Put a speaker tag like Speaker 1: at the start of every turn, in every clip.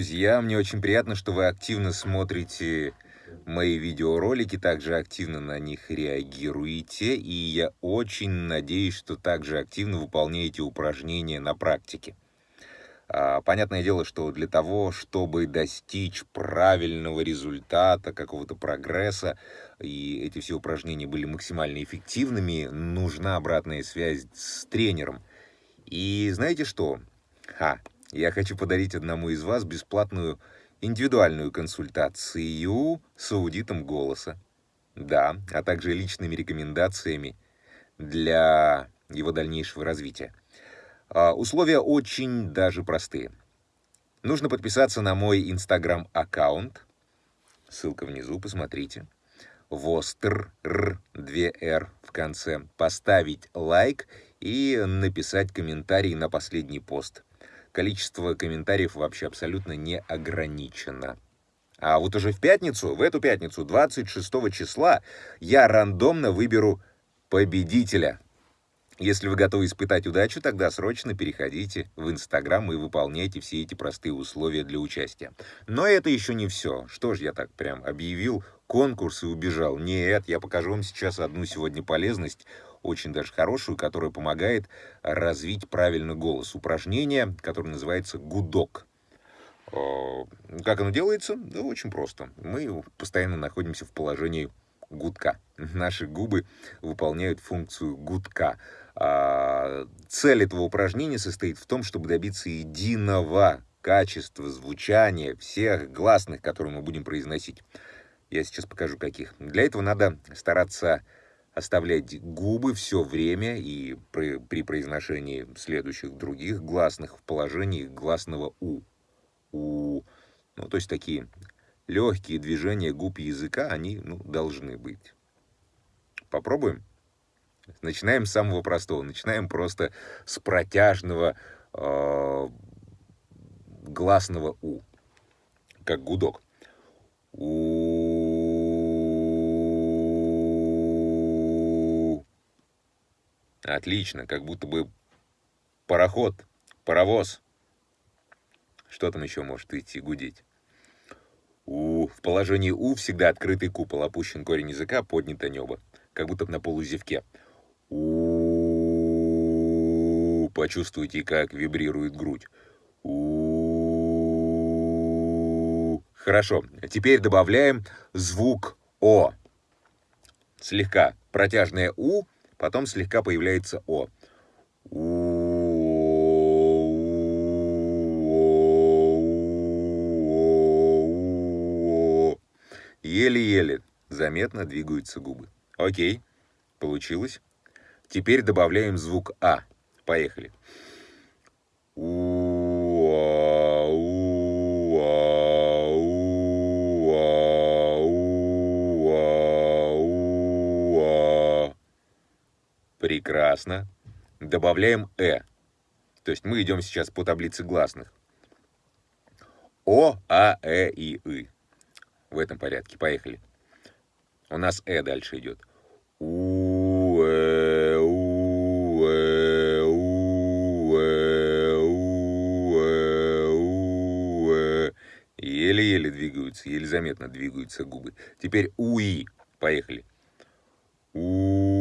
Speaker 1: друзья! Мне очень приятно, что вы активно смотрите мои видеоролики, также активно на них реагируете, и я очень надеюсь, что также активно выполняете упражнения на практике. А, понятное дело, что для того, чтобы достичь правильного результата, какого-то прогресса, и эти все упражнения были максимально эффективными, нужна обратная связь с тренером. И знаете что? Ха, я хочу подарить одному из вас бесплатную индивидуальную консультацию с аудитом голоса. Да, а также личными рекомендациями для его дальнейшего развития. А, условия очень даже простые. Нужно подписаться на мой инстаграм-аккаунт. Ссылка внизу, посмотрите. Востр, Р, 2Р в конце. Поставить лайк и написать комментарий на последний пост количество комментариев вообще абсолютно не ограничено. А вот уже в пятницу, в эту пятницу, 26 числа, я рандомно выберу победителя. Если вы готовы испытать удачу, тогда срочно переходите в Инстаграм и выполняйте все эти простые условия для участия. Но это еще не все. Что ж я так прям объявил конкурс и убежал? Нет, я покажу вам сейчас одну сегодня полезность очень даже хорошую, которая помогает развить правильный голос. Упражнение, которое называется гудок. Как оно делается? Да очень просто. Мы постоянно находимся в положении гудка. Наши губы выполняют функцию гудка. А, цель этого упражнения состоит в том, чтобы добиться единого качества звучания всех гласных, которые мы будем произносить. Я сейчас покажу каких. Для этого надо стараться оставлять губы все время и при, при произношении следующих других гласных в положении гласного «у». «У». Ну, то есть такие легкие движения губ языка, они ну, должны быть. Попробуем? Начинаем с самого простого. Начинаем просто с протяжного э, гласного «у», как гудок. «У». Отлично, как будто бы пароход, паровоз. Что там еще может идти гудеть? У, в положении У всегда открытый купол, опущен корень языка, поднято небо, как будто на полузевке. У, почувствуйте, как вибрирует грудь. У, хорошо, теперь добавляем звук О. Слегка протяжное У Потом слегка появляется О. Еле-еле заметно двигаются губы. Окей, получилось. Теперь добавляем звук А. Поехали. Прекрасно. Добавляем «э». То есть мы идем сейчас по таблице гласных. О, А, Э и И. В этом порядке. Поехали. У нас Э дальше идет. У, Э, У, Э, У, Э, У, Э, У, Э. Еле-еле двигаются, еле заметно двигаются губы. Теперь УИ. Поехали. УИ.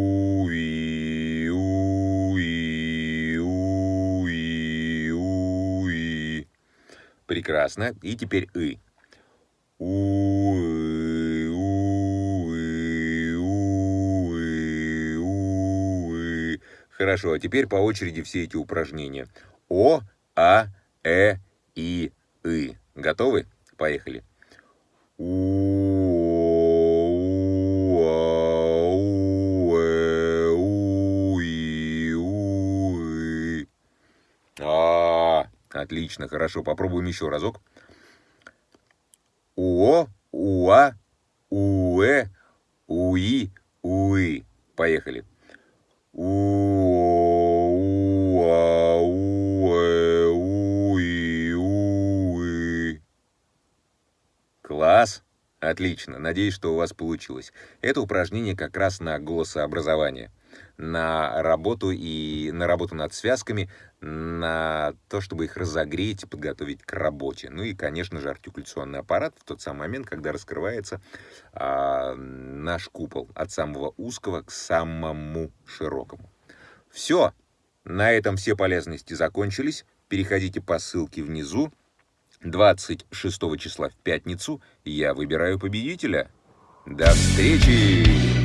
Speaker 1: Прекрасно. И теперь «ы». Хорошо, а теперь по очереди все эти упражнения. О, А, Э, И, И. Готовы? Поехали. У, Отлично, хорошо. Попробуем еще разок. Уо, уа, уэ, уи, уи. Поехали. Уо, уа, уэ, уи, уи. Класс. Отлично. Надеюсь, что у вас получилось. Это упражнение как раз на голосообразование. На работу и на работу над связками, на то, чтобы их разогреть и подготовить к работе. Ну и, конечно же, артикуляционный аппарат в тот самый момент, когда раскрывается а, наш купол от самого узкого к самому широкому. Все. На этом все полезности закончились. Переходите по ссылке внизу. 26 числа в пятницу я выбираю победителя. До встречи!